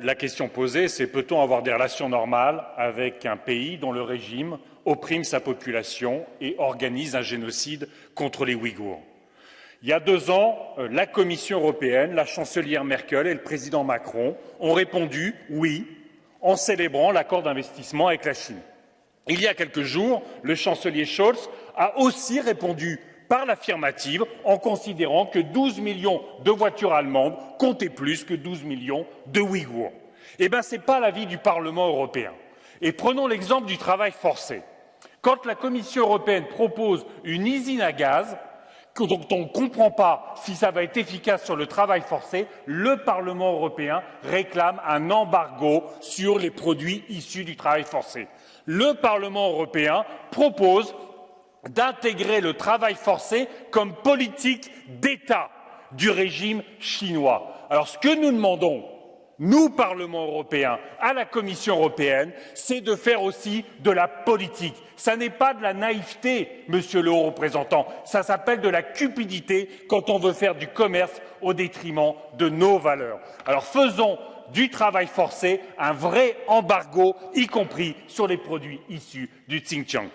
la question posée, c'est peut-on avoir des relations normales avec un pays dont le régime opprime sa population et organise un génocide contre les Ouïghours? Il y a deux ans, euh, la Commission européenne, la chancelière Merkel et le président Macron ont répondu oui en célébrant l'accord d'investissement avec la Chine. Il y a quelques jours, le chancelier Scholz a aussi répondu par l'affirmative en considérant que 12 millions de voitures allemandes comptaient plus que 12 millions de Ouïghours. Eh bien, ce n'est pas l'avis du Parlement européen. Et prenons l'exemple du travail forcé. Quand la Commission européenne propose une usine à gaz, dont on ne comprend pas si ça va être efficace sur le travail forcé, le Parlement européen réclame un embargo sur les produits issus du travail forcé. Le Parlement européen propose d'intégrer le travail forcé comme politique d'État du régime chinois. Alors ce que nous demandons, nous, Parlement européen, à la Commission européenne, c'est de faire aussi de la politique. Ça n'est pas de la naïveté, monsieur le haut représentant, ça s'appelle de la cupidité quand on veut faire du commerce au détriment de nos valeurs. Alors faisons du travail forcé un vrai embargo, y compris sur les produits issus du Xinjiang.